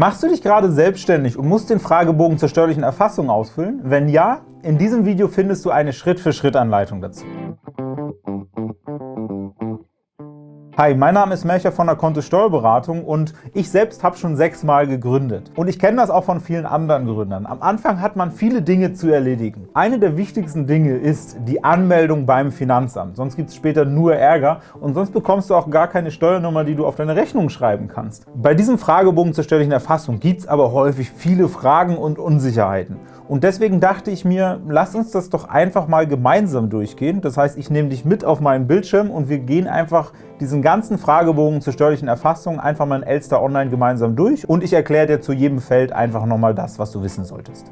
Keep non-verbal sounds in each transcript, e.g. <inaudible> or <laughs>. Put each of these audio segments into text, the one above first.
Machst du dich gerade selbstständig und musst den Fragebogen zur steuerlichen Erfassung ausfüllen? Wenn ja, in diesem Video findest du eine Schritt-für-Schritt-Anleitung dazu. Hi, mein Name ist Melcher von der Kontist Steuerberatung und ich selbst habe schon sechsmal gegründet. Und ich kenne das auch von vielen anderen Gründern. Am Anfang hat man viele Dinge zu erledigen. Eine der wichtigsten Dinge ist die Anmeldung beim Finanzamt. Sonst gibt es später nur Ärger und sonst bekommst du auch gar keine Steuernummer, die du auf deine Rechnung schreiben kannst. Bei diesem Fragebogen zur steuerlichen Erfassung gibt es aber häufig viele Fragen und Unsicherheiten. Und deswegen dachte ich mir, lass uns das doch einfach mal gemeinsam durchgehen. Das heißt, ich nehme dich mit auf meinen Bildschirm und wir gehen einfach diesen ganzen Fragebogen zur steuerlichen Erfassung einfach mal in Elster Online gemeinsam durch und ich erkläre dir zu jedem Feld einfach nochmal das, was du wissen solltest.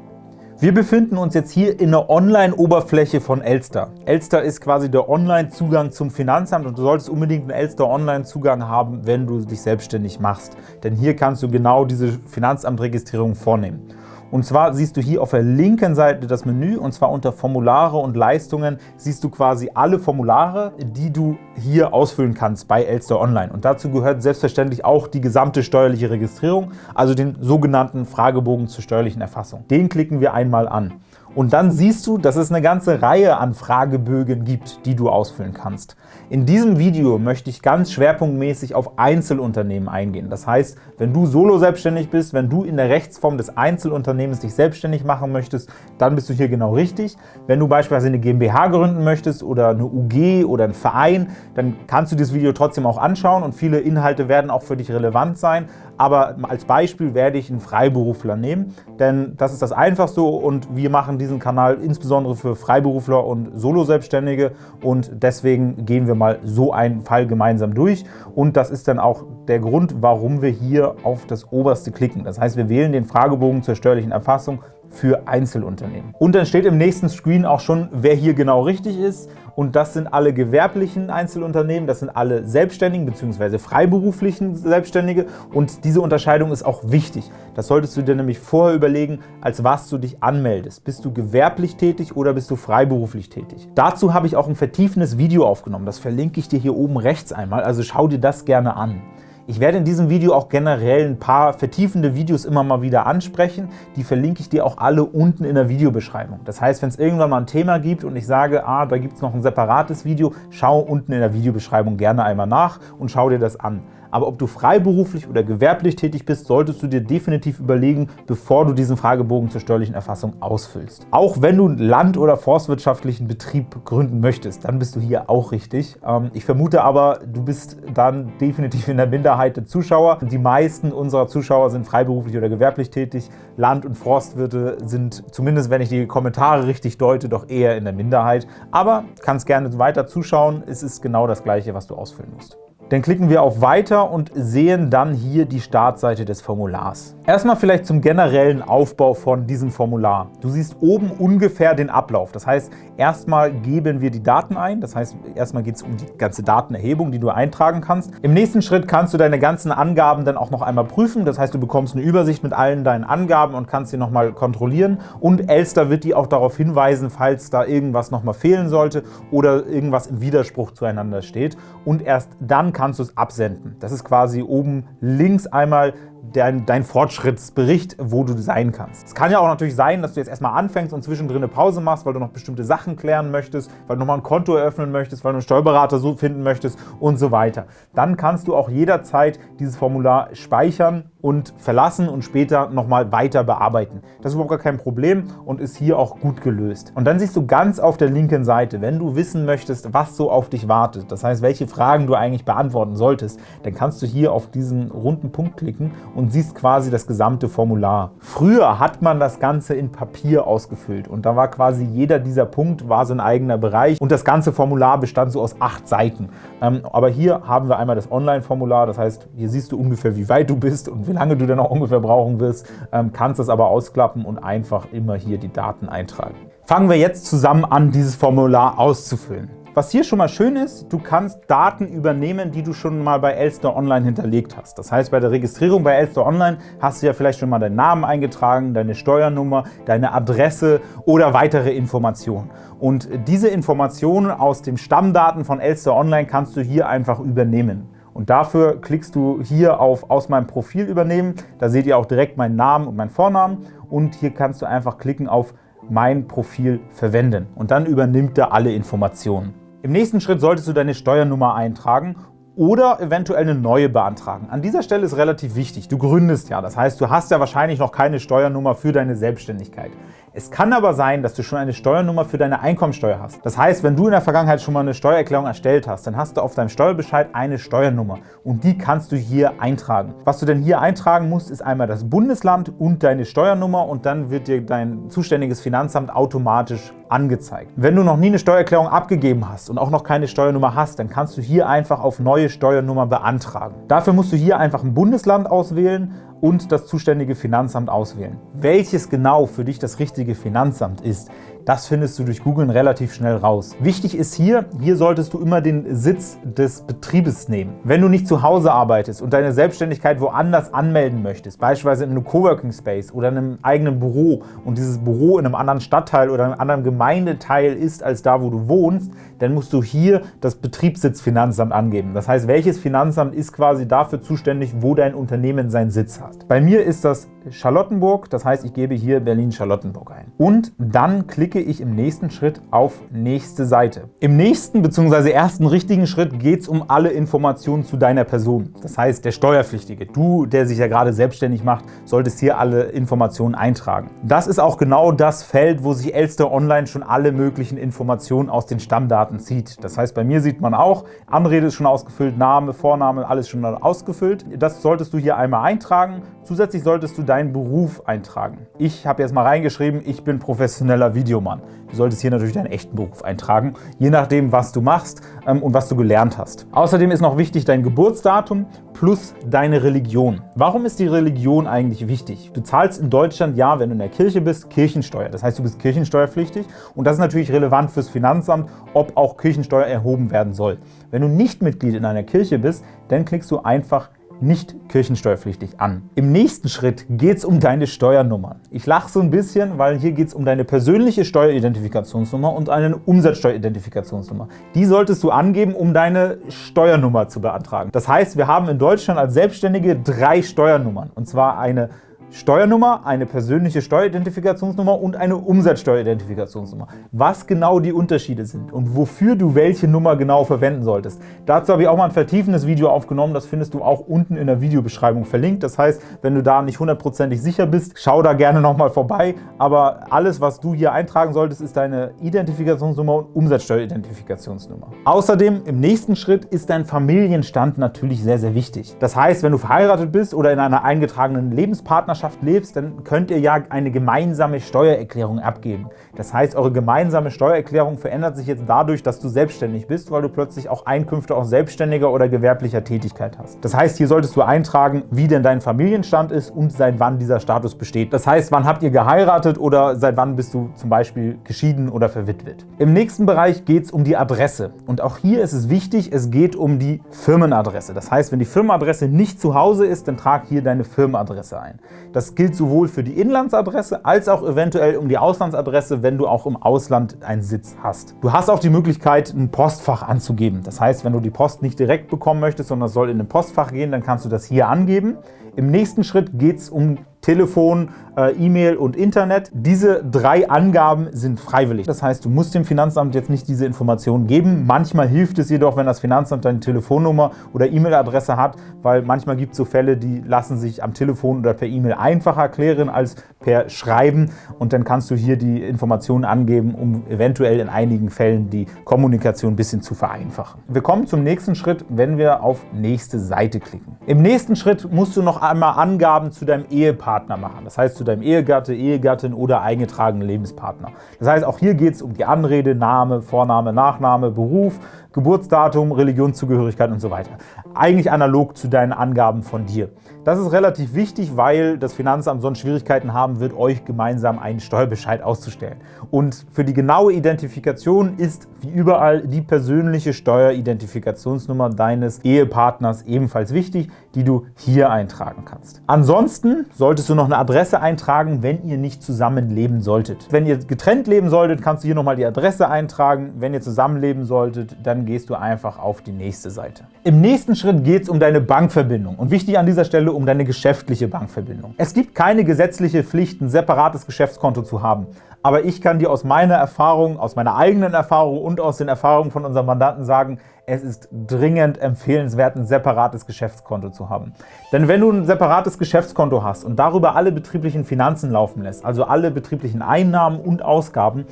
Wir befinden uns jetzt hier in der Online-Oberfläche von Elster. Elster ist quasi der Online-Zugang zum Finanzamt und du solltest unbedingt einen Elster Online-Zugang haben, wenn du dich selbstständig machst. Denn hier kannst du genau diese Finanzamtregistrierung vornehmen. Und zwar siehst du hier auf der linken Seite das Menü, und zwar unter Formulare und Leistungen siehst du quasi alle Formulare, die du hier ausfüllen kannst bei Elster Online. Und dazu gehört selbstverständlich auch die gesamte steuerliche Registrierung, also den sogenannten Fragebogen zur steuerlichen Erfassung. Den klicken wir einmal an. Und dann siehst du, dass es eine ganze Reihe an Fragebögen gibt, die du ausfüllen kannst. In diesem Video möchte ich ganz schwerpunktmäßig auf Einzelunternehmen eingehen. Das heißt, wenn du solo selbstständig bist, wenn du in der Rechtsform des Einzelunternehmens dich selbstständig machen möchtest, dann bist du hier genau richtig. Wenn du beispielsweise eine GmbH gründen möchtest oder eine UG oder einen Verein, dann kannst du dieses Video trotzdem auch anschauen und viele Inhalte werden auch für dich relevant sein aber als Beispiel werde ich einen Freiberufler nehmen, denn das ist das Einfachste und wir machen diesen Kanal insbesondere für Freiberufler und Solo-Selbstständige und deswegen gehen wir mal so einen Fall gemeinsam durch und das ist dann auch der Grund, warum wir hier auf das Oberste klicken. Das heißt, wir wählen den Fragebogen zur steuerlichen Erfassung für Einzelunternehmen. Und dann steht im nächsten Screen auch schon, wer hier genau richtig ist. Und das sind alle gewerblichen Einzelunternehmen, das sind alle Selbstständigen bzw. freiberuflichen Selbstständige. Und diese Unterscheidung ist auch wichtig. Das solltest du dir nämlich vorher überlegen, als was du dich anmeldest. Bist du gewerblich tätig oder bist du freiberuflich tätig? Dazu habe ich auch ein vertiefendes Video aufgenommen. Das verlinke ich dir hier oben rechts einmal, also schau dir das gerne an. Ich werde in diesem Video auch generell ein paar vertiefende Videos immer mal wieder ansprechen. Die verlinke ich dir auch alle unten in der Videobeschreibung. Das heißt, wenn es irgendwann mal ein Thema gibt und ich sage, ah, da gibt es noch ein separates Video, schau unten in der Videobeschreibung gerne einmal nach und schau dir das an. Aber ob du freiberuflich oder gewerblich tätig bist, solltest du dir definitiv überlegen, bevor du diesen Fragebogen zur steuerlichen Erfassung ausfüllst. Auch wenn du einen land- oder forstwirtschaftlichen Betrieb gründen möchtest, dann bist du hier auch richtig. Ähm, ich vermute aber, du bist dann definitiv in der Minderheit der Zuschauer. Die meisten unserer Zuschauer sind freiberuflich oder gewerblich tätig. Land- und Forstwirte sind, zumindest wenn ich die Kommentare richtig deute, doch eher in der Minderheit. Aber kannst gerne weiter zuschauen. Es ist genau das Gleiche, was du ausfüllen musst. Dann klicken wir auf Weiter und sehen dann hier die Startseite des Formulars. Erstmal vielleicht zum generellen Aufbau von diesem Formular. Du siehst oben ungefähr den Ablauf. Das heißt, erstmal geben wir die Daten ein. Das heißt, erstmal geht es um die ganze Datenerhebung, die du eintragen kannst. Im nächsten Schritt kannst du deine ganzen Angaben dann auch noch einmal prüfen. Das heißt, du bekommst eine Übersicht mit allen deinen Angaben und kannst sie nochmal kontrollieren. Und Elster wird dir auch darauf hinweisen, falls da irgendwas nochmal fehlen sollte oder irgendwas im Widerspruch zueinander steht. Und erst dann kannst du es absenden. Das ist quasi oben links einmal dein, dein Fortschrittsbericht, wo du sein kannst. Es kann ja auch natürlich sein, dass du jetzt erstmal anfängst und zwischendrin eine Pause machst, weil du noch bestimmte Sachen klären möchtest, weil du nochmal ein Konto eröffnen möchtest, weil du einen Steuerberater so finden möchtest und so weiter. Dann kannst du auch jederzeit dieses Formular speichern und verlassen und später nochmal weiter bearbeiten. Das ist überhaupt gar kein Problem und ist hier auch gut gelöst. Und dann siehst du ganz auf der linken Seite, wenn du wissen möchtest, was so auf dich wartet, das heißt, welche Fragen du eigentlich beantworten solltest, dann kannst du hier auf diesen runden Punkt klicken und siehst quasi das gesamte Formular. Früher hat man das Ganze in Papier ausgefüllt und da war quasi jeder dieser Punkt war sein eigener Bereich und das ganze Formular bestand so aus acht Seiten. Ähm, aber hier haben wir einmal das Online-Formular, das heißt, hier siehst du ungefähr, wie weit du bist und wie lange du dann auch ungefähr brauchen wirst, ähm, kannst das aber ausklappen und einfach immer hier die Daten eintragen. Fangen wir jetzt zusammen an, dieses Formular auszufüllen. Was hier schon mal schön ist, du kannst Daten übernehmen, die du schon mal bei Elster Online hinterlegt hast. Das heißt, bei der Registrierung bei Elster Online hast du ja vielleicht schon mal deinen Namen eingetragen, deine Steuernummer, deine Adresse oder weitere Informationen. Und diese Informationen aus den Stammdaten von Elster Online kannst du hier einfach übernehmen. Und dafür klickst du hier auf Aus meinem Profil übernehmen. Da seht ihr auch direkt meinen Namen und meinen Vornamen. Und hier kannst du einfach klicken auf Mein Profil verwenden. Und dann übernimmt er alle Informationen. Im nächsten Schritt solltest du deine Steuernummer eintragen oder eventuell eine neue beantragen. An dieser Stelle ist relativ wichtig, du gründest ja, das heißt, du hast ja wahrscheinlich noch keine Steuernummer für deine Selbstständigkeit. Es kann aber sein, dass du schon eine Steuernummer für deine Einkommensteuer hast. Das heißt, wenn du in der Vergangenheit schon mal eine Steuererklärung erstellt hast, dann hast du auf deinem Steuerbescheid eine Steuernummer und die kannst du hier eintragen. Was du denn hier eintragen musst, ist einmal das Bundesland und deine Steuernummer und dann wird dir dein zuständiges Finanzamt automatisch angezeigt. Wenn du noch nie eine Steuererklärung abgegeben hast und auch noch keine Steuernummer hast, dann kannst du hier einfach auf neue Steuernummer beantragen. Dafür musst du hier einfach ein Bundesland auswählen und das zuständige Finanzamt auswählen. Welches genau für dich das richtige Finanzamt ist, das findest du durch Googlen relativ schnell raus. Wichtig ist hier, hier solltest du immer den Sitz des Betriebes nehmen. Wenn du nicht zu Hause arbeitest und deine Selbstständigkeit woanders anmelden möchtest, beispielsweise in einem Coworking Space oder in einem eigenen Büro und dieses Büro in einem anderen Stadtteil oder einem anderen Gemeindeteil ist als da, wo du wohnst, dann musst du hier das Betriebssitzfinanzamt angeben. Das heißt, welches Finanzamt ist quasi dafür zuständig, wo dein Unternehmen seinen Sitz hat. Bei mir ist das Charlottenburg, das heißt, ich gebe hier Berlin-Charlottenburg ein. Und dann klicke ich im nächsten Schritt auf nächste Seite. Im nächsten bzw. ersten richtigen Schritt geht es um alle Informationen zu deiner Person. Das heißt, der Steuerpflichtige, du, der sich ja gerade selbstständig macht, solltest hier alle Informationen eintragen. Das ist auch genau das Feld, wo sich Elster Online schon alle möglichen Informationen aus den Stammdaten zieht. Das heißt, bei mir sieht man auch, Anrede ist schon ausgefüllt, Name, Vorname, alles schon ausgefüllt. Das solltest du hier einmal eintragen. Zusätzlich solltest du deinen Beruf eintragen. Ich habe jetzt mal reingeschrieben, ich bin professioneller Videomann. Du solltest hier natürlich deinen echten Beruf eintragen, je nachdem, was du machst ähm, und was du gelernt hast. Außerdem ist noch wichtig dein Geburtsdatum plus deine Religion. Warum ist die Religion eigentlich wichtig? Du zahlst in Deutschland, ja, wenn du in der Kirche bist, Kirchensteuer. Das heißt, du bist kirchensteuerpflichtig und das ist natürlich relevant fürs Finanzamt, ob auch Kirchensteuer erhoben werden soll. Wenn du nicht Mitglied in einer Kirche bist, dann klickst du einfach nicht kirchensteuerpflichtig an. Im nächsten Schritt geht es um deine Steuernummern. Ich lache so ein bisschen, weil hier geht es um deine persönliche Steueridentifikationsnummer und eine Umsatzsteueridentifikationsnummer. Die solltest du angeben, um deine Steuernummer zu beantragen. Das heißt, wir haben in Deutschland als Selbstständige drei Steuernummern, und zwar eine Steuernummer, eine persönliche Steueridentifikationsnummer und eine Umsatzsteueridentifikationsnummer. Was genau die Unterschiede sind und wofür du welche Nummer genau verwenden solltest. Dazu habe ich auch mal ein vertiefendes Video aufgenommen, das findest du auch unten in der Videobeschreibung verlinkt. Das heißt, wenn du da nicht hundertprozentig sicher bist, schau da gerne nochmal vorbei. Aber alles, was du hier eintragen solltest, ist deine Identifikationsnummer und Umsatzsteueridentifikationsnummer. Außerdem im nächsten Schritt ist dein Familienstand natürlich sehr, sehr wichtig. Das heißt, wenn du verheiratet bist oder in einer eingetragenen Lebenspartnerschaft Partnerschaft lebst, dann könnt ihr ja eine gemeinsame Steuererklärung abgeben. Das heißt, eure gemeinsame Steuererklärung verändert sich jetzt dadurch, dass du selbstständig bist, weil du plötzlich auch Einkünfte aus selbstständiger oder gewerblicher Tätigkeit hast. Das heißt, hier solltest du eintragen, wie denn dein Familienstand ist und seit wann dieser Status besteht. Das heißt, wann habt ihr geheiratet oder seit wann bist du zum Beispiel geschieden oder verwitwet. Im nächsten Bereich geht es um die Adresse. Und auch hier ist es wichtig, es geht um die Firmenadresse. Das heißt, wenn die Firmenadresse nicht zu Hause ist, dann trag hier deine Firmenadresse ein. Das gilt sowohl für die Inlandsadresse als auch eventuell um die Auslandsadresse, wenn du auch im Ausland einen Sitz hast. Du hast auch die Möglichkeit, ein Postfach anzugeben. Das heißt, wenn du die Post nicht direkt bekommen möchtest, sondern es soll in ein Postfach gehen, dann kannst du das hier angeben. Im nächsten Schritt geht es um Telefon, äh, E-Mail und Internet. Diese drei Angaben sind freiwillig. Das heißt, du musst dem Finanzamt jetzt nicht diese Informationen geben. Manchmal hilft es jedoch, wenn das Finanzamt deine Telefonnummer oder E-Mail-Adresse hat, weil manchmal gibt es so Fälle, die lassen sich am Telefon oder per E-Mail einfacher klären als per Schreiben und dann kannst du hier die Informationen angeben, um eventuell in einigen Fällen die Kommunikation ein bisschen zu vereinfachen. Wir kommen zum nächsten Schritt, wenn wir auf nächste Seite klicken. Im nächsten Schritt musst du noch einmal Angaben zu deinem Ehepartner machen. Das heißt, zu deinem Ehegatte, Ehegattin oder eingetragenen Lebenspartner. Das heißt, auch hier geht es um die Anrede, Name, Vorname, Nachname, Beruf, Geburtsdatum, Religionszugehörigkeit und so weiter. Eigentlich analog zu deinen Angaben von dir. Das ist relativ wichtig, weil das Finanzamt sonst Schwierigkeiten haben wird, euch gemeinsam einen Steuerbescheid auszustellen. Und für die genaue Identifikation ist wie überall die persönliche Steueridentifikationsnummer deines Ehepartners ebenfalls wichtig, die du hier eintragen kannst. Ansonsten solltest du noch eine Adresse eintragen, wenn ihr nicht zusammen leben solltet. Wenn ihr getrennt leben solltet, kannst du hier nochmal die Adresse eintragen. Wenn ihr zusammenleben solltet, dann werden, gehst du einfach auf die nächste Seite. Im nächsten Schritt geht es um deine Bankverbindung und wichtig an dieser Stelle um deine geschäftliche Bankverbindung. Es gibt keine gesetzliche Pflicht, ein separates Geschäftskonto zu haben aber ich kann dir aus meiner Erfahrung, aus meiner eigenen Erfahrung und aus den Erfahrungen von unseren Mandanten sagen, es ist dringend empfehlenswert, ein separates Geschäftskonto zu haben. Denn wenn du ein separates Geschäftskonto hast und darüber alle betrieblichen Finanzen laufen lässt, also alle betrieblichen Einnahmen und Ausgaben,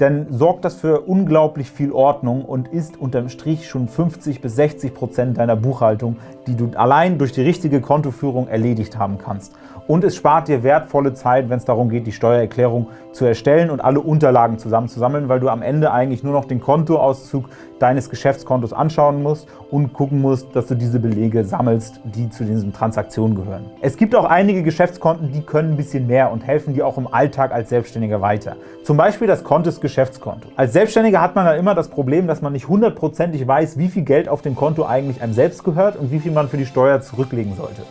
dann sorgt das für unglaublich viel Ordnung und ist unterm Strich schon 50 bis 60 Prozent deiner Buchhaltung, die du allein durch die richtige Kontoführung erledigt haben kannst und es spart dir wertvolle Zeit, wenn es darum geht, die Steuererklärung zu erstellen und alle Unterlagen zusammenzusammeln, weil du am Ende eigentlich nur noch den Kontoauszug deines Geschäftskontos anschauen musst und gucken musst, dass du diese Belege sammelst, die zu diesen Transaktionen gehören. Es gibt auch einige Geschäftskonten, die können ein bisschen mehr und helfen dir auch im Alltag als Selbstständiger weiter. Zum Beispiel das Kontes Geschäftskonto. Als Selbstständiger hat man dann immer das Problem, dass man nicht hundertprozentig weiß, wie viel Geld auf dem Konto eigentlich einem selbst gehört und wie viel man für die Steuer zurücklegen sollte.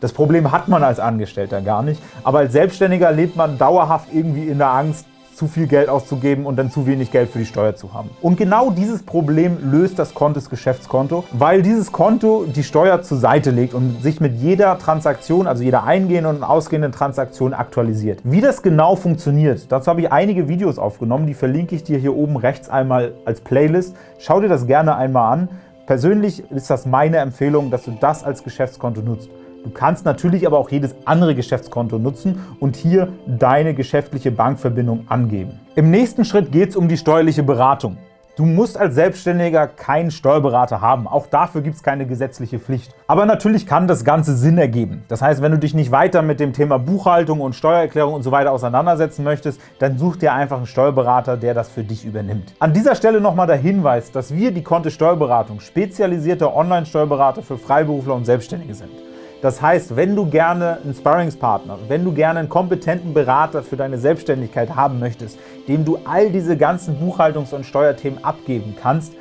Das Problem hat man als Angestellter gar nicht, aber als Selbstständiger lebt man dauerhaft irgendwie in der Angst, zu viel Geld auszugeben und dann zu wenig Geld für die Steuer zu haben. Und genau dieses Problem löst das Kontes Geschäftskonto, weil dieses Konto die Steuer zur Seite legt und sich mit jeder Transaktion, also jeder eingehenden und ausgehenden Transaktion aktualisiert. Wie das genau funktioniert, dazu habe ich einige Videos aufgenommen, die verlinke ich dir hier oben rechts einmal als Playlist. Schau dir das gerne einmal an. Persönlich ist das meine Empfehlung, dass du das als Geschäftskonto nutzt. Du kannst natürlich aber auch jedes andere Geschäftskonto nutzen und hier deine geschäftliche Bankverbindung angeben. Im nächsten Schritt geht es um die steuerliche Beratung. Du musst als Selbstständiger keinen Steuerberater haben. Auch dafür gibt es keine gesetzliche Pflicht. Aber natürlich kann das Ganze Sinn ergeben. Das heißt, wenn du dich nicht weiter mit dem Thema Buchhaltung und Steuererklärung und so weiter auseinandersetzen möchtest, dann such dir einfach einen Steuerberater, der das für dich übernimmt. An dieser Stelle nochmal der Hinweis, dass wir die Kontist Steuerberatung spezialisierte Online-Steuerberater für Freiberufler und Selbstständige sind. Das heißt, wenn du gerne einen Sparringspartner, wenn du gerne einen kompetenten Berater für deine Selbstständigkeit haben möchtest, dem du all diese ganzen Buchhaltungs- und Steuerthemen abgeben kannst,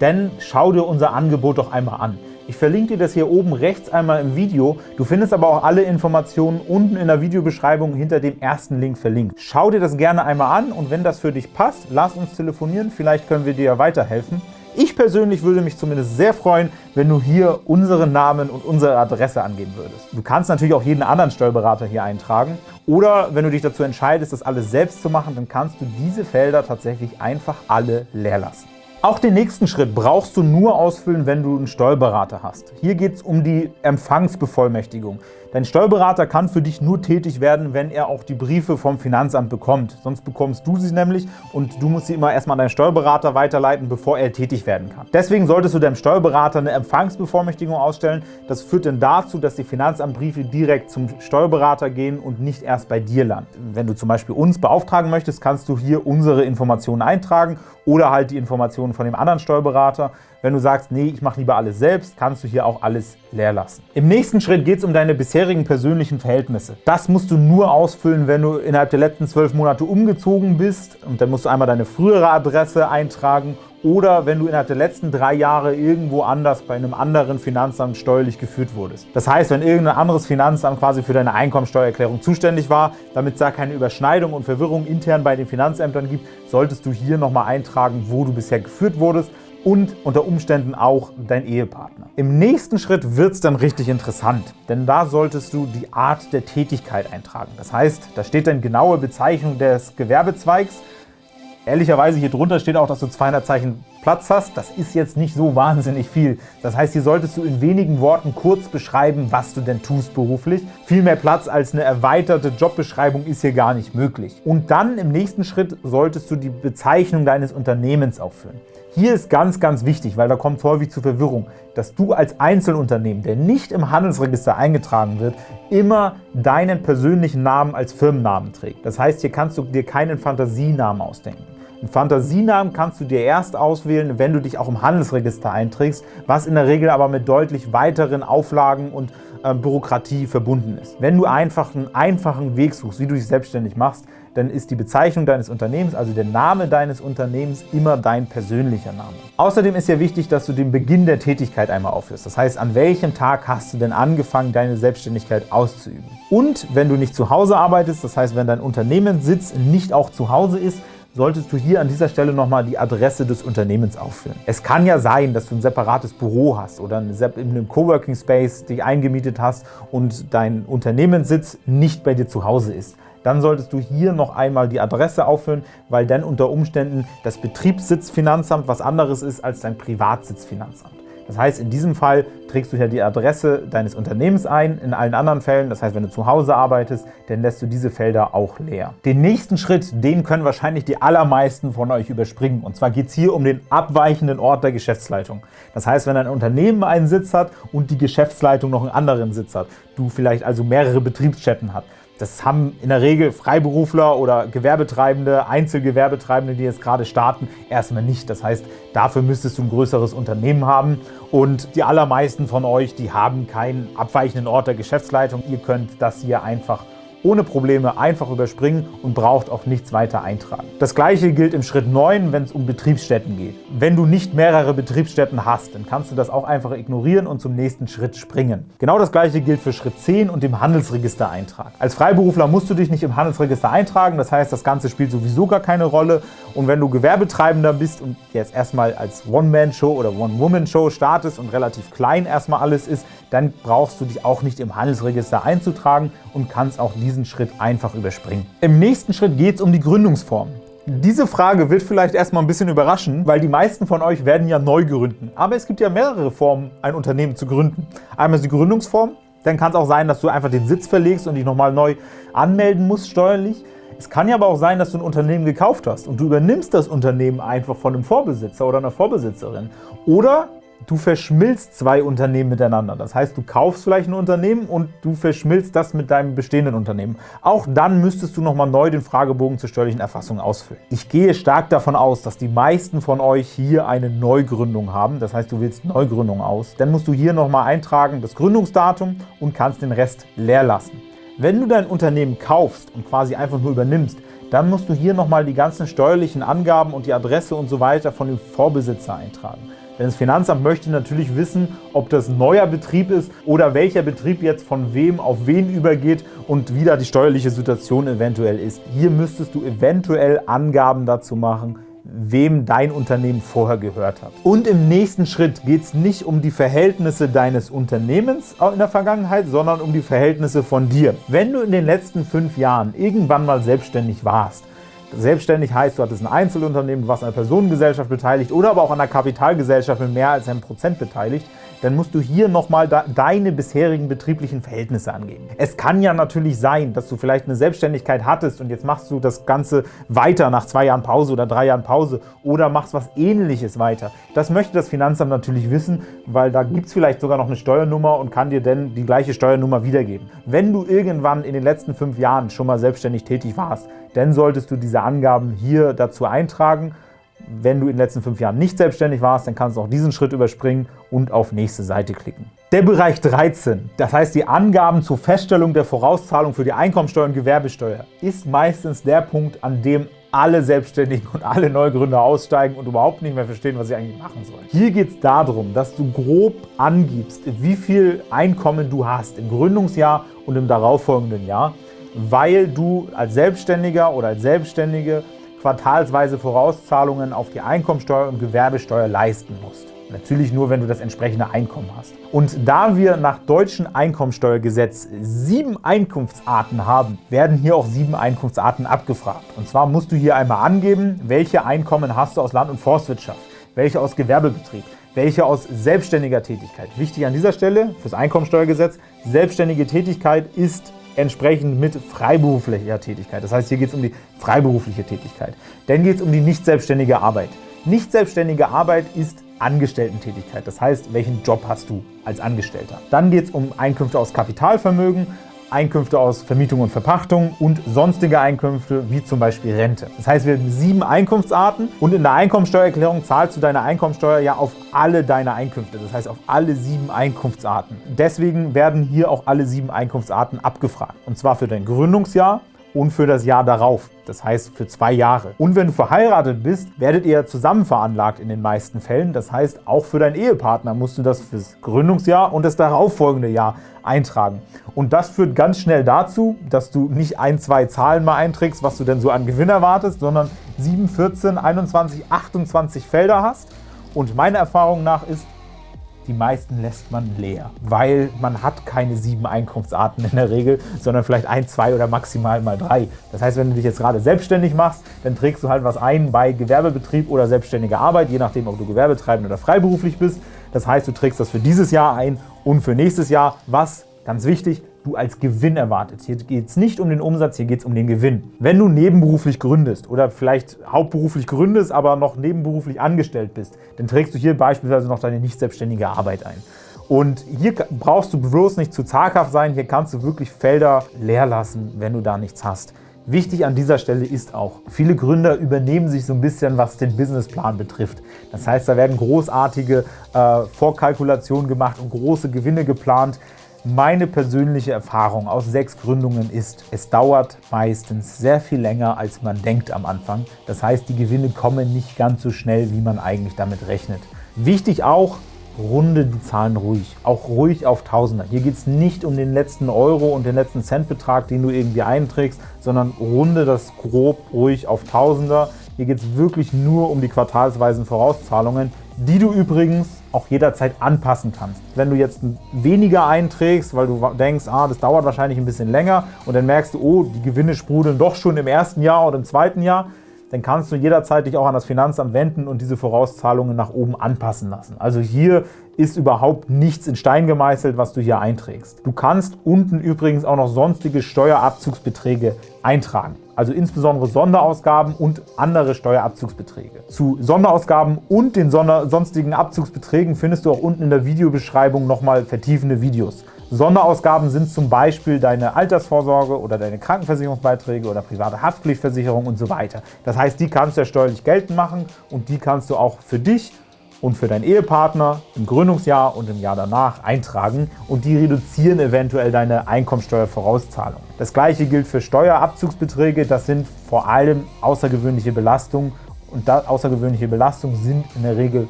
dann schau dir unser Angebot doch einmal an. Ich verlinke dir das hier oben rechts einmal im Video. Du findest aber auch alle Informationen unten in der Videobeschreibung hinter dem ersten Link verlinkt. Schau dir das gerne einmal an und wenn das für dich passt, lass uns telefonieren. Vielleicht können wir dir ja weiterhelfen. Ich persönlich würde mich zumindest sehr freuen, wenn du hier unseren Namen und unsere Adresse angeben würdest. Du kannst natürlich auch jeden anderen Steuerberater hier eintragen oder wenn du dich dazu entscheidest, das alles selbst zu machen, dann kannst du diese Felder tatsächlich einfach alle leer lassen. Auch den nächsten Schritt brauchst du nur ausfüllen, wenn du einen Steuerberater hast. Hier geht es um die Empfangsbevollmächtigung. Dein Steuerberater kann für dich nur tätig werden, wenn er auch die Briefe vom Finanzamt bekommt. Sonst bekommst du sie nämlich und du musst sie immer erstmal an deinen Steuerberater weiterleiten, bevor er tätig werden kann. Deswegen solltest du deinem Steuerberater eine Empfangsbevollmächtigung ausstellen. Das führt dann dazu, dass die Finanzamtbriefe direkt zum Steuerberater gehen und nicht erst bei dir landen. Wenn du zum Beispiel uns beauftragen möchtest, kannst du hier unsere Informationen eintragen oder halt die Informationen von dem anderen Steuerberater. Wenn du sagst, nee, ich mache lieber alles selbst, kannst du hier auch alles leer lassen. Im nächsten Schritt geht es um deine bisherigen persönlichen Verhältnisse. Das musst du nur ausfüllen, wenn du innerhalb der letzten zwölf Monate umgezogen bist. Und dann musst du einmal deine frühere Adresse eintragen oder wenn du innerhalb der letzten drei Jahre irgendwo anders bei einem anderen Finanzamt steuerlich geführt wurdest. Das heißt, wenn irgendein anderes Finanzamt quasi für deine Einkommensteuererklärung zuständig war, damit es da keine Überschneidung und Verwirrung intern bei den Finanzämtern gibt, solltest du hier nochmal eintragen, wo du bisher geführt wurdest und unter Umständen auch dein Ehepartner. Im nächsten Schritt wird es dann richtig interessant, denn da solltest du die Art der Tätigkeit eintragen. Das heißt, da steht dann genaue Bezeichnung des Gewerbezweigs. Ehrlicherweise hier drunter steht auch, dass du 200 Zeichen Platz hast. Das ist jetzt nicht so wahnsinnig viel. Das heißt, hier solltest du in wenigen Worten kurz beschreiben, was du denn tust beruflich. Viel mehr Platz als eine erweiterte Jobbeschreibung ist hier gar nicht möglich. Und dann im nächsten Schritt solltest du die Bezeichnung deines Unternehmens aufführen. Hier ist ganz, ganz wichtig, weil da kommt häufig zu Verwirrung, dass du als Einzelunternehmen, der nicht im Handelsregister eingetragen wird, immer deinen persönlichen Namen als Firmennamen trägt. Das heißt, hier kannst du dir keinen Fantasienamen ausdenken. Einen Fantasienamen kannst du dir erst auswählen, wenn du dich auch im Handelsregister einträgst, was in der Regel aber mit deutlich weiteren Auflagen und äh, Bürokratie verbunden ist. Wenn du einfach einen einfachen Weg suchst, wie du dich selbstständig machst, dann ist die Bezeichnung deines Unternehmens, also der Name deines Unternehmens, immer dein persönlicher Name. Außerdem ist ja wichtig, dass du den Beginn der Tätigkeit einmal aufführst. Das heißt, an welchem Tag hast du denn angefangen, deine Selbstständigkeit auszuüben? Und wenn du nicht zu Hause arbeitest, das heißt, wenn dein Unternehmenssitz nicht auch zu Hause ist, solltest du hier an dieser Stelle nochmal die Adresse des Unternehmens auffüllen. Es kann ja sein, dass du ein separates Büro hast oder in einem Coworking Space dich eingemietet hast und dein Unternehmenssitz nicht bei dir zu Hause ist dann solltest du hier noch einmal die Adresse auffüllen, weil dann unter Umständen das Betriebssitzfinanzamt was anderes ist als dein Privatsitzfinanzamt. Das heißt, in diesem Fall trägst du hier die Adresse deines Unternehmens ein. In allen anderen Fällen, das heißt, wenn du zu Hause arbeitest, dann lässt du diese Felder auch leer. Den nächsten Schritt, den können wahrscheinlich die allermeisten von euch überspringen. Und zwar geht es hier um den abweichenden Ort der Geschäftsleitung. Das heißt, wenn ein Unternehmen einen Sitz hat und die Geschäftsleitung noch einen anderen Sitz hat, du vielleicht also mehrere Betriebsstätten hast, das haben in der Regel Freiberufler oder Gewerbetreibende, Einzelgewerbetreibende, die jetzt gerade starten, erstmal nicht. Das heißt, dafür müsstest du ein größeres Unternehmen haben und die allermeisten von euch, die haben keinen abweichenden Ort der Geschäftsleitung. Ihr könnt das hier einfach ohne Probleme einfach überspringen und braucht auch nichts weiter eintragen. Das gleiche gilt im Schritt 9, wenn es um Betriebsstätten geht. Wenn du nicht mehrere Betriebsstätten hast, dann kannst du das auch einfach ignorieren und zum nächsten Schritt springen. Genau das gleiche gilt für Schritt 10 und dem Handelsregistereintrag. Als Freiberufler musst du dich nicht im Handelsregister eintragen, das heißt, das Ganze spielt sowieso gar keine Rolle. Und wenn du Gewerbetreibender bist und jetzt erstmal als One-Man-Show oder One-Woman-Show startest und relativ klein erstmal alles ist, dann brauchst du dich auch nicht im Handelsregister einzutragen und kannst auch diesen Schritt einfach überspringen. Im nächsten Schritt geht es um die Gründungsform. Diese Frage wird vielleicht erstmal ein bisschen überraschen, weil die meisten von euch werden ja neu gründen. Aber es gibt ja mehrere Formen, ein Unternehmen zu gründen. Einmal ist die Gründungsform, dann kann es auch sein, dass du einfach den Sitz verlegst und dich nochmal neu anmelden musst steuerlich. Es kann ja aber auch sein, dass du ein Unternehmen gekauft hast und du übernimmst das Unternehmen einfach von einem Vorbesitzer oder einer Vorbesitzerin. Oder du verschmilzt zwei Unternehmen miteinander. Das heißt, du kaufst vielleicht ein Unternehmen und du verschmilzt das mit deinem bestehenden Unternehmen. Auch dann müsstest du nochmal neu den Fragebogen zur steuerlichen Erfassung ausfüllen. Ich gehe stark davon aus, dass die meisten von euch hier eine Neugründung haben. Das heißt, du wählst Neugründung aus. Dann musst du hier nochmal eintragen das Gründungsdatum und kannst den Rest leer lassen. Wenn du dein Unternehmen kaufst und quasi einfach nur übernimmst, dann musst du hier nochmal die ganzen steuerlichen Angaben und die Adresse und so weiter von dem Vorbesitzer eintragen. Denn das Finanzamt möchte natürlich wissen, ob das neuer Betrieb ist oder welcher Betrieb jetzt von wem auf wen übergeht und wie da die steuerliche Situation eventuell ist. Hier müsstest du eventuell Angaben dazu machen, wem dein Unternehmen vorher gehört hat. Und im nächsten Schritt geht es nicht um die Verhältnisse deines Unternehmens in der Vergangenheit, sondern um die Verhältnisse von dir. Wenn du in den letzten fünf Jahren irgendwann mal selbstständig warst, Selbstständig heißt, du hattest ein Einzelunternehmen, du warst an einer Personengesellschaft beteiligt oder aber auch an einer Kapitalgesellschaft mit mehr als einem Prozent beteiligt, dann musst du hier nochmal deine bisherigen betrieblichen Verhältnisse angeben. Es kann ja natürlich sein, dass du vielleicht eine Selbstständigkeit hattest und jetzt machst du das Ganze weiter nach zwei Jahren Pause oder drei Jahren Pause oder machst was Ähnliches weiter. Das möchte das Finanzamt natürlich wissen, weil da gibt es vielleicht sogar noch eine Steuernummer und kann dir dann die gleiche Steuernummer wiedergeben. Wenn du irgendwann in den letzten fünf Jahren schon mal selbstständig tätig warst, dann solltest du diese Angaben hier dazu eintragen. Wenn du in den letzten fünf Jahren nicht selbstständig warst, dann kannst du auch diesen Schritt überspringen und auf nächste Seite klicken. Der Bereich 13, das heißt die Angaben zur Feststellung der Vorauszahlung für die Einkommensteuer und Gewerbesteuer, ist meistens der Punkt, an dem alle Selbstständigen und alle Neugründer aussteigen und überhaupt nicht mehr verstehen, was sie eigentlich machen sollen. Hier geht es darum, dass du grob angibst, wie viel Einkommen du hast im Gründungsjahr und im darauffolgenden Jahr weil du als Selbstständiger oder als Selbstständige quartalsweise Vorauszahlungen auf die Einkommensteuer und Gewerbesteuer leisten musst. Natürlich nur, wenn du das entsprechende Einkommen hast. Und da wir nach deutschem Einkommensteuergesetz sieben Einkunftsarten haben, werden hier auch sieben Einkunftsarten abgefragt. Und zwar musst du hier einmal angeben, welche Einkommen hast du aus Land- und Forstwirtschaft, welche aus Gewerbebetrieb, welche aus selbstständiger Tätigkeit. Wichtig an dieser Stelle fürs Einkommensteuergesetz, selbstständige Tätigkeit ist entsprechend mit freiberuflicher Tätigkeit. Das heißt, hier geht es um die freiberufliche Tätigkeit. Dann geht es um die nicht selbstständige Arbeit. Nicht selbstständige Arbeit ist Angestellten-Tätigkeit. Das heißt, welchen Job hast du als Angestellter? Dann geht es um Einkünfte aus Kapitalvermögen, Einkünfte aus Vermietung und Verpachtung und sonstige Einkünfte, wie zum Beispiel Rente. Das heißt, wir haben sieben Einkunftsarten und in der Einkommensteuererklärung zahlst du deine Einkommensteuer ja auf alle deine Einkünfte, das heißt auf alle sieben Einkunftsarten. Deswegen werden hier auch alle sieben Einkunftsarten abgefragt. Und zwar für dein Gründungsjahr, und für das Jahr darauf, das heißt für zwei Jahre. Und wenn du verheiratet bist, werdet ihr zusammen veranlagt in den meisten Fällen. Das heißt, auch für deinen Ehepartner musst du das fürs Gründungsjahr und das darauffolgende Jahr eintragen. Und das führt ganz schnell dazu, dass du nicht ein, zwei Zahlen mal einträgst, was du denn so an Gewinn erwartest, sondern 7, 14, 21, 28 Felder hast. Und meiner Erfahrung nach ist, die meisten lässt man leer, weil man hat keine sieben Einkunftsarten in der Regel, sondern vielleicht ein, zwei oder maximal mal drei. Das heißt, wenn du dich jetzt gerade selbstständig machst, dann trägst du halt was ein bei Gewerbebetrieb oder selbstständiger Arbeit, je nachdem, ob du gewerbetreibend oder freiberuflich bist. Das heißt, du trägst das für dieses Jahr ein und für nächstes Jahr, was, ganz wichtig, du als Gewinn erwartest. Hier geht es nicht um den Umsatz, hier geht es um den Gewinn. Wenn du nebenberuflich gründest oder vielleicht hauptberuflich gründest, aber noch nebenberuflich angestellt bist, dann trägst du hier beispielsweise noch deine nicht selbstständige Arbeit ein. Und hier brauchst du bloß nicht zu zaghaft sein, hier kannst du wirklich Felder leer lassen, wenn du da nichts hast. Wichtig an dieser Stelle ist auch, viele Gründer übernehmen sich so ein bisschen, was den Businessplan betrifft. Das heißt, da werden großartige äh, Vorkalkulationen gemacht und große Gewinne geplant. Meine persönliche Erfahrung aus sechs Gründungen ist, es dauert meistens sehr viel länger, als man denkt am Anfang. Das heißt, die Gewinne kommen nicht ganz so schnell, wie man eigentlich damit rechnet. Wichtig auch, runde die Zahlen ruhig, auch ruhig auf Tausender. Hier geht es nicht um den letzten Euro und den letzten Centbetrag, den du irgendwie einträgst, sondern runde das grob ruhig auf Tausender. Hier geht es wirklich nur um die quartalsweisen Vorauszahlungen, die du übrigens auch jederzeit anpassen kannst. Wenn du jetzt weniger einträgst, weil du denkst, ah, das dauert wahrscheinlich ein bisschen länger und dann merkst du, oh, die Gewinne sprudeln doch schon im ersten Jahr oder im zweiten Jahr, dann kannst du jederzeit dich auch an das Finanzamt wenden und diese Vorauszahlungen nach oben anpassen lassen. Also hier ist überhaupt nichts in Stein gemeißelt, was du hier einträgst. Du kannst unten übrigens auch noch sonstige Steuerabzugsbeträge eintragen, also insbesondere Sonderausgaben und andere Steuerabzugsbeträge. Zu Sonderausgaben und den sonstigen Abzugsbeträgen findest du auch unten in der Videobeschreibung nochmal vertiefende Videos. Sonderausgaben sind zum Beispiel deine Altersvorsorge oder deine Krankenversicherungsbeiträge oder private Haftpflichtversicherung und so weiter. Das heißt, die kannst du ja steuerlich geltend machen und die kannst du auch für dich und für deinen Ehepartner im Gründungsjahr und im Jahr danach eintragen und die reduzieren eventuell deine Einkommensteuervorauszahlung. Das gleiche gilt für Steuerabzugsbeträge, das sind vor allem außergewöhnliche Belastungen und außergewöhnliche Belastungen sind in der Regel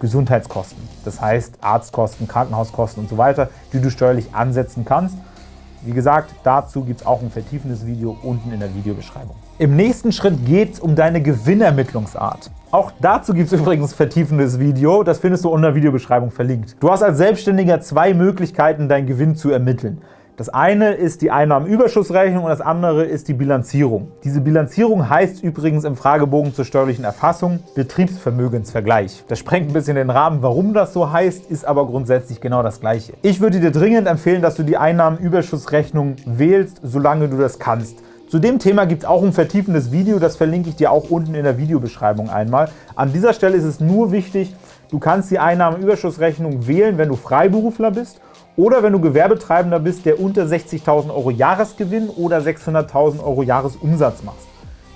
Gesundheitskosten. Das heißt Arztkosten, Krankenhauskosten und so weiter, die du steuerlich ansetzen kannst. Wie gesagt, dazu gibt es auch ein vertiefendes Video unten in der Videobeschreibung. Im nächsten Schritt geht es um deine Gewinnermittlungsart. Auch dazu gibt es <laughs> übrigens ein vertiefendes Video, das findest du unter der Videobeschreibung verlinkt. Du hast als Selbstständiger zwei Möglichkeiten, deinen Gewinn zu ermitteln. Das eine ist die Einnahmenüberschussrechnung und das andere ist die Bilanzierung. Diese Bilanzierung heißt übrigens im Fragebogen zur steuerlichen Erfassung Betriebsvermögensvergleich. Das sprengt ein bisschen den Rahmen, warum das so heißt, ist aber grundsätzlich genau das Gleiche. Ich würde dir dringend empfehlen, dass du die Einnahmenüberschussrechnung wählst, solange du das kannst. Zu dem Thema gibt es auch ein vertiefendes Video, das verlinke ich dir auch unten in der Videobeschreibung einmal. An dieser Stelle ist es nur wichtig, du kannst die Einnahmenüberschussrechnung wählen, wenn du Freiberufler bist oder wenn du Gewerbetreibender bist, der unter 60.000 Euro Jahresgewinn oder 600.000 Euro Jahresumsatz machst.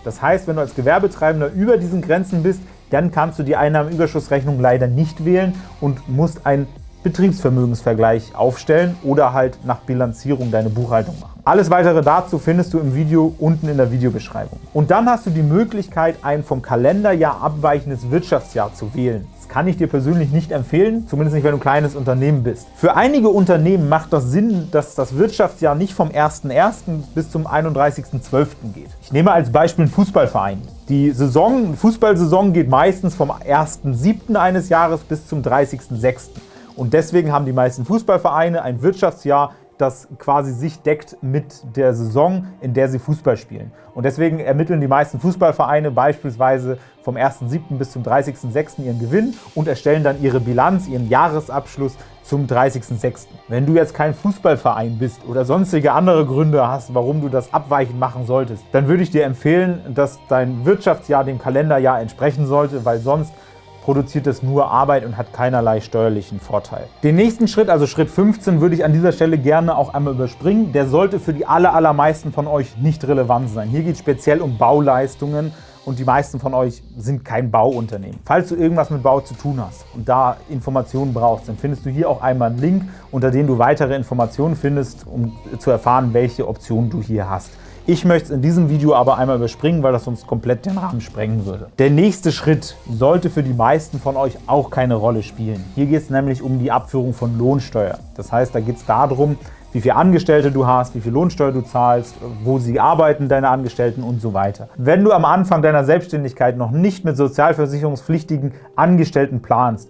Das heißt, wenn du als Gewerbetreibender über diesen Grenzen bist, dann kannst du die Einnahmenüberschussrechnung leider nicht wählen und musst einen Betriebsvermögensvergleich aufstellen oder halt nach Bilanzierung deine Buchhaltung machen. Alles weitere dazu findest du im Video unten in der Videobeschreibung. Und dann hast du die Möglichkeit, ein vom Kalenderjahr abweichendes Wirtschaftsjahr zu wählen kann ich dir persönlich nicht empfehlen, zumindest nicht, wenn du ein kleines Unternehmen bist. Für einige Unternehmen macht das Sinn, dass das Wirtschaftsjahr nicht vom 01.01. bis zum 31.12. geht. Ich nehme als Beispiel einen Fußballverein. Die Saison, Fußballsaison geht meistens vom 1.07. eines Jahres bis zum 30.06. Und deswegen haben die meisten Fußballvereine ein Wirtschaftsjahr das quasi sich deckt mit der Saison, in der sie Fußball spielen. Und deswegen ermitteln die meisten Fußballvereine beispielsweise vom 1.7. bis zum 30.6. ihren Gewinn und erstellen dann ihre Bilanz, ihren Jahresabschluss zum 30.06. Wenn du jetzt kein Fußballverein bist oder sonstige andere Gründe hast, warum du das abweichend machen solltest, dann würde ich dir empfehlen, dass dein Wirtschaftsjahr dem Kalenderjahr entsprechen sollte, weil sonst produziert es nur Arbeit und hat keinerlei steuerlichen Vorteil. Den nächsten Schritt, also Schritt 15, würde ich an dieser Stelle gerne auch einmal überspringen. Der sollte für die allermeisten von euch nicht relevant sein. Hier geht es speziell um Bauleistungen und die meisten von euch sind kein Bauunternehmen. Falls du irgendwas mit Bau zu tun hast und da Informationen brauchst, dann findest du hier auch einmal einen Link, unter dem du weitere Informationen findest, um zu erfahren, welche Optionen du hier hast. Ich möchte es in diesem Video aber einmal überspringen, weil das sonst komplett den Rahmen sprengen würde. Der nächste Schritt sollte für die meisten von euch auch keine Rolle spielen. Hier geht es nämlich um die Abführung von Lohnsteuer. Das heißt, da geht es darum, wie viele Angestellte du hast, wie viel Lohnsteuer du zahlst, wo sie arbeiten, deine Angestellten und so weiter. Wenn du am Anfang deiner Selbstständigkeit noch nicht mit sozialversicherungspflichtigen Angestellten planst,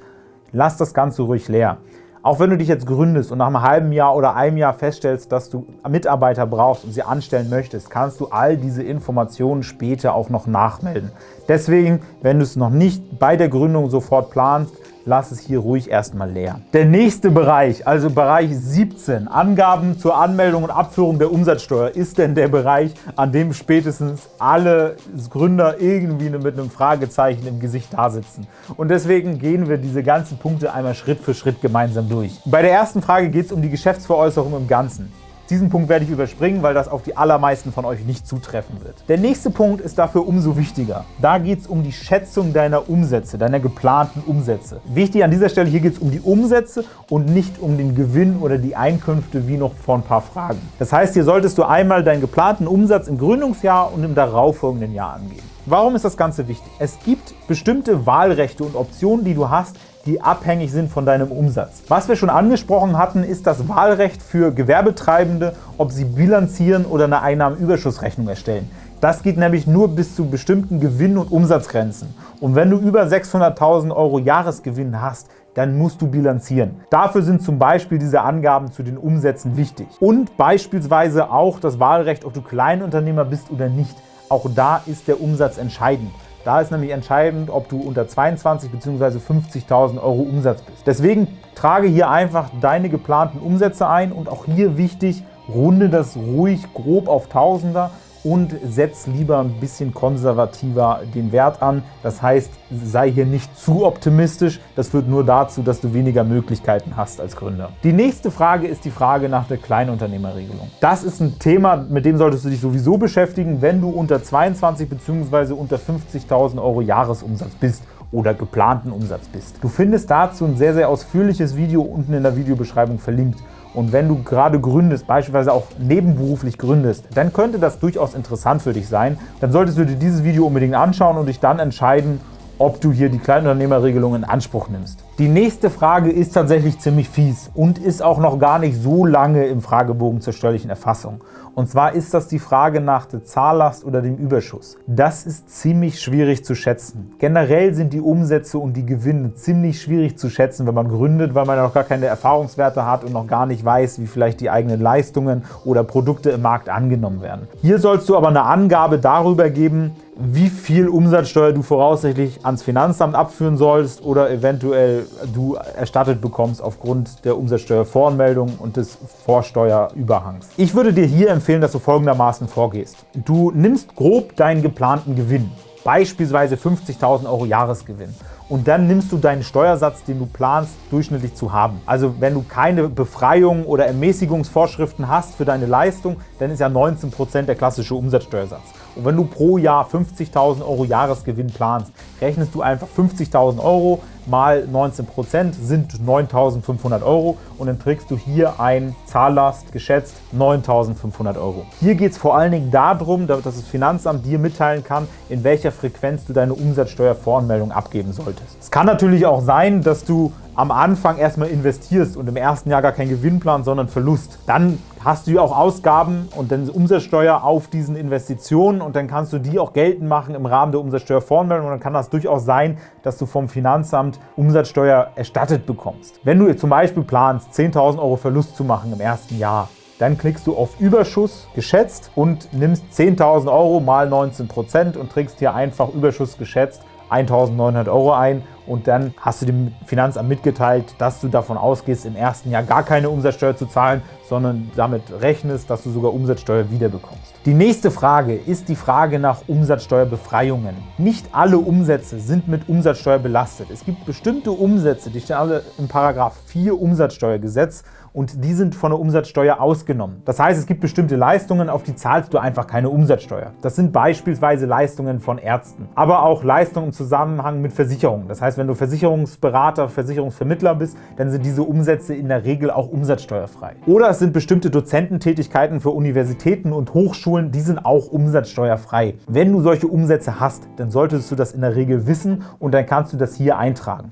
lass das Ganze ruhig leer. Auch wenn du dich jetzt gründest und nach einem halben Jahr oder einem Jahr feststellst, dass du Mitarbeiter brauchst und sie anstellen möchtest, kannst du all diese Informationen später auch noch nachmelden. Deswegen, wenn du es noch nicht bei der Gründung sofort planst, lass es hier ruhig erstmal leer. Der nächste Bereich, also Bereich 17, Angaben zur Anmeldung und Abführung der Umsatzsteuer, ist denn der Bereich, an dem spätestens alle Gründer irgendwie mit einem Fragezeichen im Gesicht da sitzen. Und deswegen gehen wir diese ganzen Punkte einmal Schritt für Schritt gemeinsam durch. Bei der ersten Frage geht es um die Geschäftsveräußerung im Ganzen. Diesen Punkt werde ich überspringen, weil das auf die allermeisten von euch nicht zutreffen wird. Der nächste Punkt ist dafür umso wichtiger. Da geht es um die Schätzung deiner Umsätze, deiner geplanten Umsätze. Wichtig an dieser Stelle, hier geht es um die Umsätze und nicht um den Gewinn oder die Einkünfte wie noch vor ein paar Fragen. Das heißt, hier solltest du einmal deinen geplanten Umsatz im Gründungsjahr und im darauffolgenden Jahr angeben. Warum ist das Ganze wichtig? Es gibt bestimmte Wahlrechte und Optionen, die du hast, die abhängig sind von deinem Umsatz. Was wir schon angesprochen hatten, ist das Wahlrecht für Gewerbetreibende, ob sie bilanzieren oder eine Einnahmenüberschussrechnung erstellen. Das geht nämlich nur bis zu bestimmten Gewinn- und Umsatzgrenzen. Und wenn du über 600.000 Euro Jahresgewinn hast, dann musst du bilanzieren. Dafür sind zum Beispiel diese Angaben zu den Umsätzen wichtig. Und beispielsweise auch das Wahlrecht, ob du Kleinunternehmer bist oder nicht. Auch da ist der Umsatz entscheidend. Da ist nämlich entscheidend, ob du unter 22 bzw. 50.000 Euro Umsatz bist. Deswegen trage hier einfach deine geplanten Umsätze ein und auch hier wichtig, runde das ruhig grob auf Tausender und setz lieber ein bisschen konservativer den Wert an. Das heißt, sei hier nicht zu optimistisch. Das führt nur dazu, dass du weniger Möglichkeiten hast als Gründer. Die nächste Frage ist die Frage nach der Kleinunternehmerregelung. Das ist ein Thema, mit dem solltest du dich sowieso beschäftigen, wenn du unter 22 bzw. unter 50.000 Euro Jahresumsatz bist oder geplanten Umsatz bist. Du findest dazu ein sehr, sehr ausführliches Video unten in der Videobeschreibung verlinkt. Und wenn du gerade gründest, beispielsweise auch nebenberuflich gründest, dann könnte das durchaus interessant für dich sein. Dann solltest du dir dieses Video unbedingt anschauen und dich dann entscheiden, ob du hier die Kleinunternehmerregelung in Anspruch nimmst. Die nächste Frage ist tatsächlich ziemlich fies und ist auch noch gar nicht so lange im Fragebogen zur steuerlichen Erfassung. Und zwar ist das die Frage nach der Zahllast oder dem Überschuss. Das ist ziemlich schwierig zu schätzen. Generell sind die Umsätze und die Gewinne ziemlich schwierig zu schätzen, wenn man gründet, weil man noch gar keine Erfahrungswerte hat und noch gar nicht weiß, wie vielleicht die eigenen Leistungen oder Produkte im Markt angenommen werden. Hier sollst du aber eine Angabe darüber geben, wie viel Umsatzsteuer du voraussichtlich ans Finanzamt abführen sollst oder eventuell du erstattet bekommst aufgrund der Umsatzsteuervoranmeldung und des Vorsteuerüberhangs. Ich würde dir hier empfehlen, dass du folgendermaßen vorgehst. Du nimmst grob deinen geplanten Gewinn, beispielsweise 50.000 Euro Jahresgewinn und dann nimmst du deinen Steuersatz, den du planst, durchschnittlich zu haben. Also wenn du keine Befreiung oder Ermäßigungsvorschriften hast für deine Leistung, dann ist ja 19% der klassische Umsatzsteuersatz. Und wenn du pro Jahr 50.000 Euro Jahresgewinn planst, rechnest du einfach 50.000 Euro mal 19% sind 9.500 Euro und dann trägst du hier ein Zahllast geschätzt 9.500 Euro. Hier geht es vor allen Dingen darum, dass das Finanzamt dir mitteilen kann, in welcher Frequenz du deine Umsatzsteuervoranmeldung abgeben solltest. Es kann natürlich auch sein, dass du am Anfang erstmal investierst und im ersten Jahr gar keinen Gewinnplan, sondern Verlust. Dann hast du auch Ausgaben und dann Umsatzsteuer auf diesen Investitionen und dann kannst du die auch geltend machen im Rahmen der Umsatzsteuervoranmeldung und dann kann das durchaus sein, dass du vom Finanzamt Umsatzsteuer erstattet bekommst. Wenn du zum Beispiel planst, 10.000 Euro Verlust zu machen im ersten Jahr, dann klickst du auf Überschuss geschätzt und nimmst 10.000 Euro mal 19% und trägst hier einfach Überschuss geschätzt 1.900 Euro ein und dann hast du dem Finanzamt mitgeteilt, dass du davon ausgehst, im ersten Jahr gar keine Umsatzsteuer zu zahlen, sondern damit rechnest, dass du sogar Umsatzsteuer wiederbekommst. Die nächste Frage ist die Frage nach Umsatzsteuerbefreiungen. Nicht alle Umsätze sind mit Umsatzsteuer belastet. Es gibt bestimmte Umsätze, die stehen alle im Paragraph 4 Umsatzsteuergesetz und die sind von der Umsatzsteuer ausgenommen. Das heißt, es gibt bestimmte Leistungen, auf die zahlst du einfach keine Umsatzsteuer. Das sind beispielsweise Leistungen von Ärzten, aber auch Leistungen im Zusammenhang mit Versicherungen. Das heißt, wenn du Versicherungsberater, Versicherungsvermittler bist, dann sind diese Umsätze in der Regel auch umsatzsteuerfrei. Oder es sind bestimmte Dozententätigkeiten für Universitäten und Hochschulen, die sind auch umsatzsteuerfrei. Wenn du solche Umsätze hast, dann solltest du das in der Regel wissen und dann kannst du das hier eintragen.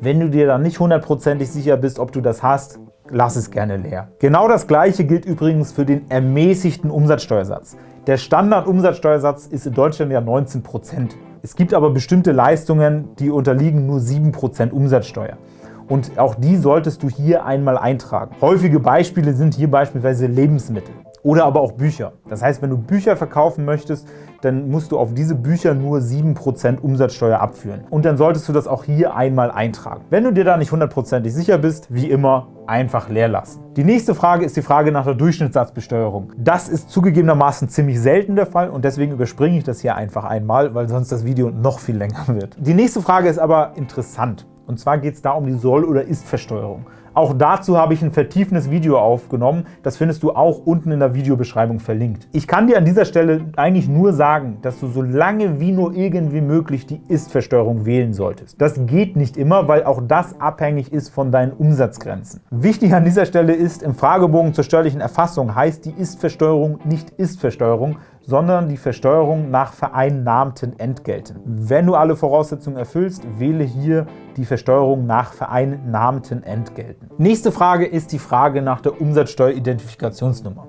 Wenn du dir dann nicht hundertprozentig sicher bist, ob du das hast, lass es gerne leer. Genau das Gleiche gilt übrigens für den ermäßigten Umsatzsteuersatz. Der Standardumsatzsteuersatz ist in Deutschland ja 19% Es gibt aber bestimmte Leistungen, die unterliegen nur 7% Umsatzsteuer. Und auch die solltest du hier einmal eintragen. Häufige Beispiele sind hier beispielsweise Lebensmittel oder aber auch Bücher. Das heißt, wenn du Bücher verkaufen möchtest, dann musst du auf diese Bücher nur 7% Umsatzsteuer abführen. Und dann solltest du das auch hier einmal eintragen. Wenn du dir da nicht hundertprozentig sicher bist, wie immer, einfach leer lassen. Die nächste Frage ist die Frage nach der Durchschnittssatzbesteuerung. Das ist zugegebenermaßen ziemlich selten der Fall und deswegen überspringe ich das hier einfach einmal, weil sonst das Video noch viel länger <laughs> wird. Die nächste Frage ist aber interessant. Und zwar geht es da um die Soll- oder Ist-Versteuerung. Auch dazu habe ich ein vertiefendes Video aufgenommen. Das findest du auch unten in der Videobeschreibung verlinkt. Ich kann dir an dieser Stelle eigentlich nur sagen, dass du so lange wie nur irgendwie möglich die Ist-Versteuerung wählen solltest. Das geht nicht immer, weil auch das abhängig ist von deinen Umsatzgrenzen. Wichtig an dieser Stelle ist, im Fragebogen zur steuerlichen Erfassung heißt die Ist-Versteuerung nicht Ist-Versteuerung, sondern die Versteuerung nach vereinnahmten Entgelten. Wenn du alle Voraussetzungen erfüllst, wähle hier die Versteuerung nach vereinnahmten Entgelten. Nächste Frage ist die Frage nach der Umsatzsteueridentifikationsnummer.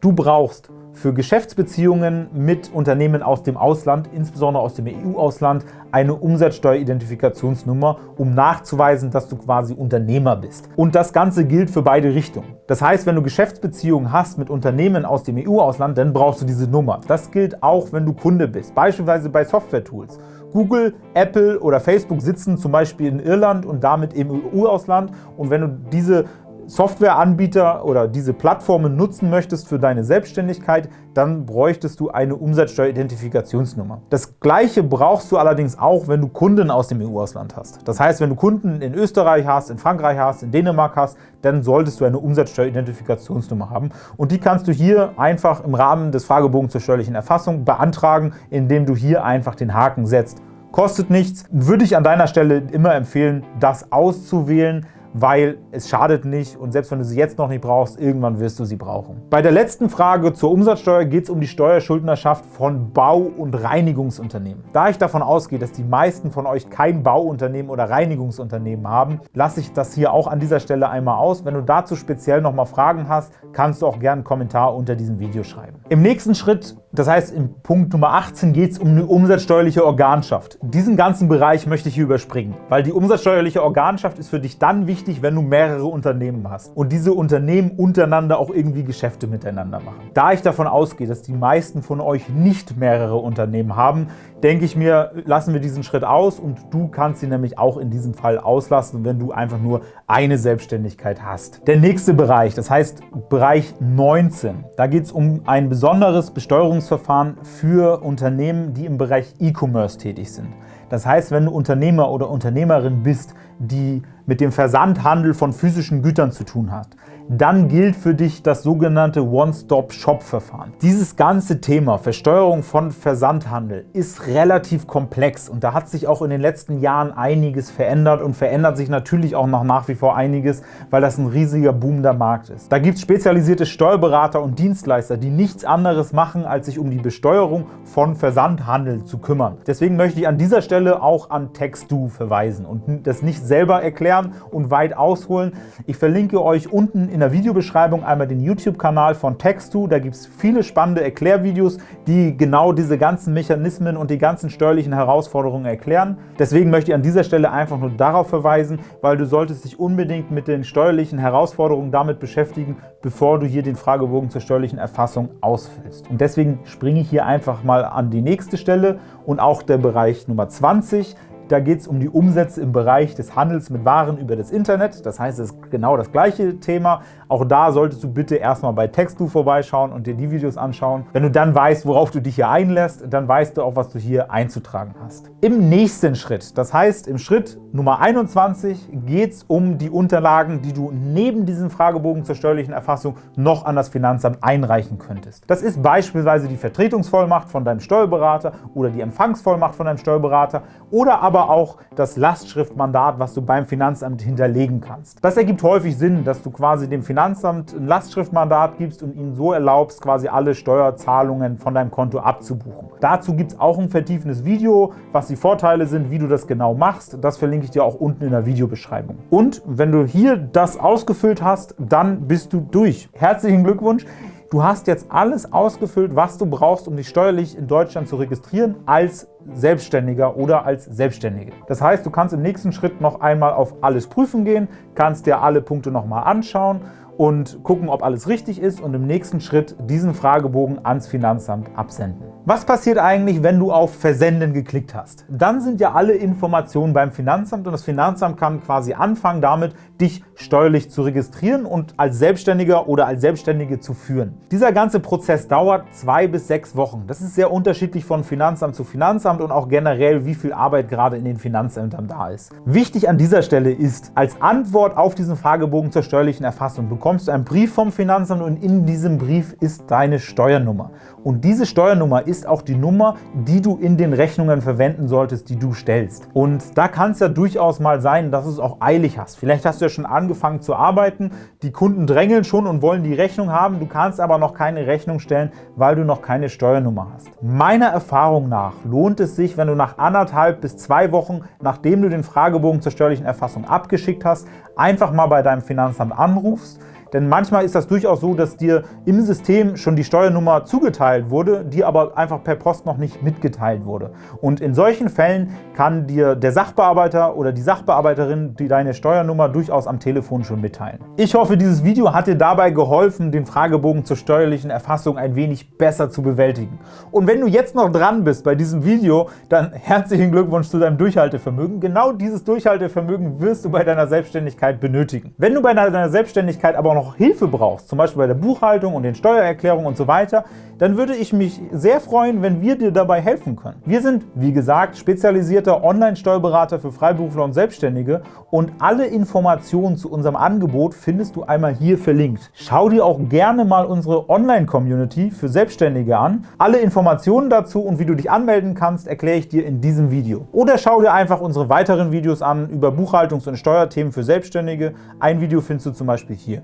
Du brauchst für Geschäftsbeziehungen mit Unternehmen aus dem Ausland, insbesondere aus dem EU-Ausland, eine Umsatzsteueridentifikationsnummer, um nachzuweisen, dass du quasi Unternehmer bist. Und das Ganze gilt für beide Richtungen. Das heißt, wenn du Geschäftsbeziehungen hast mit Unternehmen aus dem EU-Ausland, dann brauchst du diese Nummer. Das gilt auch, wenn du Kunde bist, beispielsweise bei Software-Tools. Google, Apple oder Facebook sitzen zum Beispiel in Irland und damit im EU-Ausland. Und wenn du diese Softwareanbieter oder diese Plattformen nutzen möchtest für deine Selbstständigkeit, dann bräuchtest du eine Umsatzsteueridentifikationsnummer. Das gleiche brauchst du allerdings auch, wenn du Kunden aus dem EU-Ausland hast. Das heißt, wenn du Kunden in Österreich hast, in Frankreich hast, in Dänemark hast, dann solltest du eine Umsatzsteueridentifikationsnummer haben. Und die kannst du hier einfach im Rahmen des Fragebogens zur steuerlichen Erfassung beantragen, indem du hier einfach den Haken setzt. Kostet nichts, würde ich an deiner Stelle immer empfehlen, das auszuwählen, weil es schadet nicht und selbst wenn du sie jetzt noch nicht brauchst, irgendwann wirst du sie brauchen. Bei der letzten Frage zur Umsatzsteuer geht es um die Steuerschuldnerschaft von Bau- und Reinigungsunternehmen. Da ich davon ausgehe, dass die meisten von euch kein Bauunternehmen oder Reinigungsunternehmen haben, lasse ich das hier auch an dieser Stelle einmal aus. Wenn du dazu speziell nochmal Fragen hast, kannst du auch gerne einen Kommentar unter diesem Video schreiben. Im nächsten Schritt, das heißt im Punkt Nummer 18, geht es um eine umsatzsteuerliche Organschaft. Diesen ganzen Bereich möchte ich hier überspringen, weil die umsatzsteuerliche Organschaft ist für dich dann wichtig, wichtig, wenn du mehrere Unternehmen hast und diese Unternehmen untereinander auch irgendwie Geschäfte miteinander machen. Da ich davon ausgehe, dass die meisten von euch nicht mehrere Unternehmen haben, denke ich mir, lassen wir diesen Schritt aus und du kannst sie nämlich auch in diesem Fall auslassen, wenn du einfach nur eine Selbstständigkeit hast. Der nächste Bereich, das heißt Bereich 19, da geht es um ein besonderes Besteuerungsverfahren für Unternehmen, die im Bereich E-Commerce tätig sind. Das heißt, wenn du Unternehmer oder Unternehmerin bist, die mit dem Versandhandel von physischen Gütern zu tun hat, dann gilt für dich das sogenannte One-Stop-Shop-Verfahren. Dieses ganze Thema Versteuerung von Versandhandel ist relativ komplex und da hat sich auch in den letzten Jahren einiges verändert und verändert sich natürlich auch noch nach wie vor einiges, weil das ein riesiger boomender Markt ist. Da gibt es spezialisierte Steuerberater und Dienstleister, die nichts anderes machen, als sich um die Besteuerung von Versandhandel zu kümmern. Deswegen möchte ich an dieser Stelle auch an Textu verweisen und das nicht selber erklären und weit ausholen. Ich verlinke euch unten in der Videobeschreibung einmal den YouTube-Kanal von Textu. Da gibt es viele spannende Erklärvideos, die genau diese ganzen Mechanismen und die ganzen steuerlichen Herausforderungen erklären. Deswegen möchte ich an dieser Stelle einfach nur darauf verweisen, weil du solltest dich unbedingt mit den steuerlichen Herausforderungen damit beschäftigen, bevor du hier den Fragebogen zur steuerlichen Erfassung ausfüllst. Und deswegen springe ich hier einfach mal an die nächste Stelle und auch der Bereich Nummer 20 da geht es um die Umsätze im Bereich des Handels mit Waren über das Internet. Das heißt, es ist genau das gleiche Thema. Auch da solltest du bitte erstmal bei Textu vorbeischauen und dir die Videos anschauen. Wenn du dann weißt, worauf du dich hier einlässt, dann weißt du auch, was du hier einzutragen hast. Im nächsten Schritt, das heißt im Schritt Nummer 21, geht es um die Unterlagen, die du neben diesem Fragebogen zur steuerlichen Erfassung noch an das Finanzamt einreichen könntest. Das ist beispielsweise die Vertretungsvollmacht von deinem Steuerberater oder die Empfangsvollmacht von deinem Steuerberater oder aber aber auch das Lastschriftmandat, was du beim Finanzamt hinterlegen kannst. Das ergibt häufig Sinn, dass du quasi dem Finanzamt ein Lastschriftmandat gibst und ihnen so erlaubst, quasi alle Steuerzahlungen von deinem Konto abzubuchen. Dazu gibt es auch ein vertiefendes Video, was die Vorteile sind, wie du das genau machst. Das verlinke ich dir auch unten in der Videobeschreibung. Und wenn du hier das ausgefüllt hast, dann bist du durch. Herzlichen Glückwunsch! Du hast jetzt alles ausgefüllt, was du brauchst, um dich steuerlich in Deutschland zu registrieren als Selbstständiger oder als Selbstständige. Das heißt, du kannst im nächsten Schritt noch einmal auf Alles prüfen gehen, kannst dir alle Punkte nochmal anschauen und gucken, ob alles richtig ist und im nächsten Schritt diesen Fragebogen ans Finanzamt absenden. Was passiert eigentlich, wenn du auf Versenden geklickt hast? Dann sind ja alle Informationen beim Finanzamt und das Finanzamt kann quasi anfangen damit, dich steuerlich zu registrieren und als Selbstständiger oder als Selbstständige zu führen. Dieser ganze Prozess dauert zwei bis sechs Wochen. Das ist sehr unterschiedlich von Finanzamt zu Finanzamt und auch generell, wie viel Arbeit gerade in den Finanzämtern da ist. Wichtig an dieser Stelle ist, als Antwort auf diesen Fragebogen zur steuerlichen Erfassung bekommst du einen Brief vom Finanzamt und in diesem Brief ist deine Steuernummer. Und diese Steuernummer ist auch die Nummer, die du in den Rechnungen verwenden solltest, die du stellst. Und da kann es ja durchaus mal sein, dass du es auch eilig hast. Vielleicht hast du ja schon angefangen zu arbeiten, die Kunden drängeln schon und wollen die Rechnung haben, du kannst aber noch keine Rechnung stellen, weil du noch keine Steuernummer hast. Meiner Erfahrung nach lohnt es sich, wenn du nach anderthalb bis zwei Wochen, nachdem du den Fragebogen zur steuerlichen Erfassung abgeschickt hast, einfach mal bei deinem Finanzamt anrufst, denn manchmal ist das durchaus so, dass dir im System schon die Steuernummer zugeteilt wurde, die aber einfach per Post noch nicht mitgeteilt wurde. Und in solchen Fällen kann dir der Sachbearbeiter oder die Sachbearbeiterin die deine Steuernummer durchaus am Telefon schon mitteilen. Ich hoffe, dieses Video hat dir dabei geholfen, den Fragebogen zur steuerlichen Erfassung ein wenig besser zu bewältigen. Und wenn du jetzt noch dran bist bei diesem Video, dann <laughs> herzlichen Glückwunsch zu deinem Durchhaltevermögen. Genau dieses Durchhaltevermögen wirst du bei deiner Selbstständigkeit benötigen. Wenn du bei deiner Selbstständigkeit aber noch noch Hilfe brauchst, zum Beispiel bei der Buchhaltung und den Steuererklärungen und so weiter, dann würde ich mich sehr freuen, wenn wir dir dabei helfen können. Wir sind, wie gesagt, spezialisierter Online-Steuerberater für Freiberufler und Selbstständige und alle Informationen zu unserem Angebot findest du einmal hier verlinkt. Schau dir auch gerne mal unsere Online-Community für Selbstständige an. Alle Informationen dazu und wie du dich anmelden kannst, erkläre ich dir in diesem Video. Oder schau dir einfach unsere weiteren Videos an über Buchhaltungs- und Steuerthemen für Selbstständige. Ein Video findest du zum Beispiel hier.